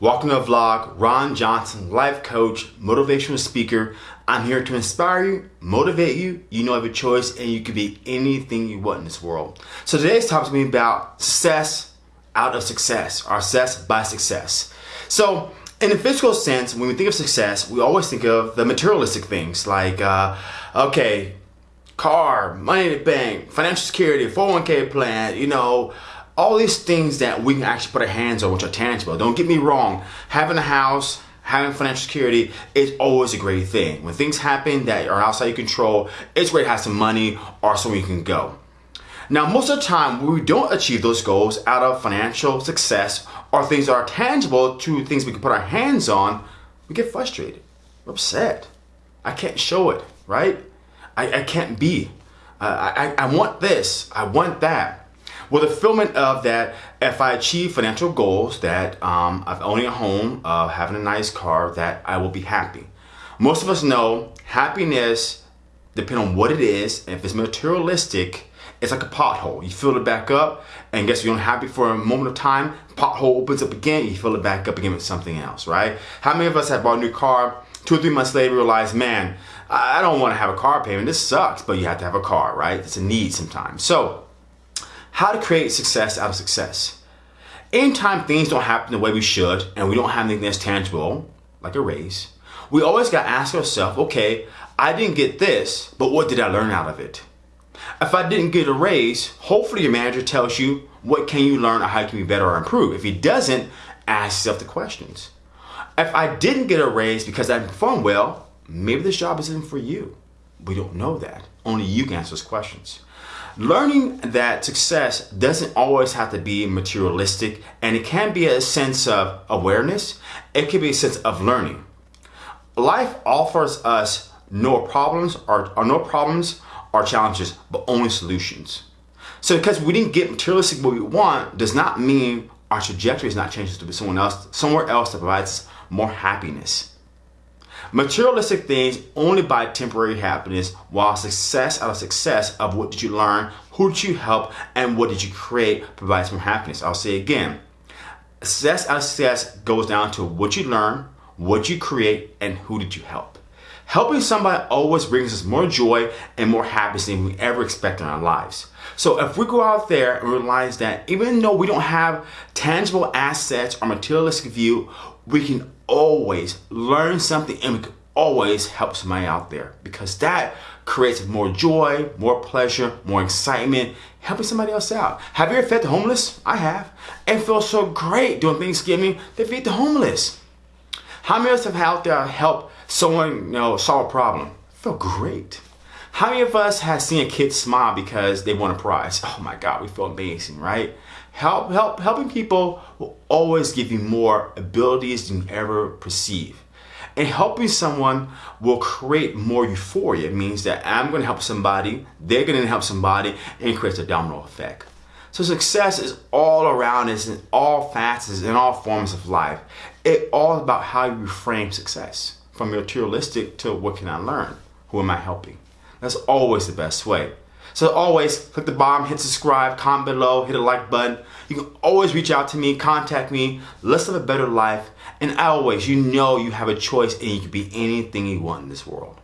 Welcome to the vlog. Ron Johnson, life coach, motivational speaker. I'm here to inspire you, motivate you. You know you have a choice and you can be anything you want in this world. So today's topic is going to be about success out of success or success by success. So in the physical sense, when we think of success, we always think of the materialistic things like, uh, okay, car, money in the bank, financial security, 401k plan, you know, all these things that we can actually put our hands on which are tangible. Don't get me wrong, having a house, having financial security is always a great thing. When things happen that are outside your control, it's great to have some money or somewhere you can go. Now, most of the time, we don't achieve those goals out of financial success or things that are tangible to things we can put our hands on, we get frustrated, we're upset. I can't show it, right? I, I can't be. Uh, I, I want this, I want that. Well, the fulfillment of that, if I achieve financial goals, that um, of owning a home, of having a nice car, that I will be happy. Most of us know happiness, depending on what it is, if it's materialistic, it's like a pothole. You fill it back up, and guess you're unhappy for a moment of time, pothole opens up again, you fill it back up again with something else, right? How many of us have bought a new car, two or three months later realize, man, I don't want to have a car payment, this sucks, but you have to have a car, right? It's a need sometimes. So, how to create success out of success. Anytime things don't happen the way we should and we don't have anything that's tangible, like a raise, we always got to ask ourselves, okay, I didn't get this, but what did I learn out of it? If I didn't get a raise, hopefully your manager tells you what can you learn or how you can be better or improve. If he doesn't, ask yourself the questions. If I didn't get a raise because I performed well, maybe this job isn't for you. We don't know that. Only you can answer those questions. Learning that success doesn't always have to be materialistic and it can be a sense of awareness. It can be a sense of learning. Life offers us no problems or, or no problems or challenges, but only solutions. So because we didn't get materialistic what we want does not mean our trajectory is not changing to be someone else, somewhere else that provides more happiness. Materialistic things only buy temporary happiness, while success out of success of what did you learn, who did you help, and what did you create provides more happiness. I'll say again, success out of success goes down to what you learn, what you create, and who did you help. Helping somebody always brings us more joy and more happiness than we ever expect in our lives. So if we go out there and realize that even though we don't have tangible assets or materialistic view, we can always learn something and we can always help somebody out there because that creates more joy, more pleasure, more excitement, helping somebody else out. Have you ever fed the homeless? I have. And feels so great doing Thanksgiving to feed the homeless. How many of us have out there helped someone you know solve a problem? Feel great. How many of us have seen a kid smile because they won a prize? Oh my God, we feel amazing, right? Help, help, helping people will always give you more abilities than you ever perceive. And helping someone will create more euphoria. It means that I'm going to help somebody, they're going to help somebody, and it creates a domino effect. So success is all around us in all facets, in all forms of life. It's all about how you frame success. From materialistic to what can I learn? Who am I helping? That's always the best way. So always click the bottom, hit subscribe, comment below, hit a like button. You can always reach out to me, contact me. Let's live a better life. And always, you know you have a choice and you can be anything you want in this world.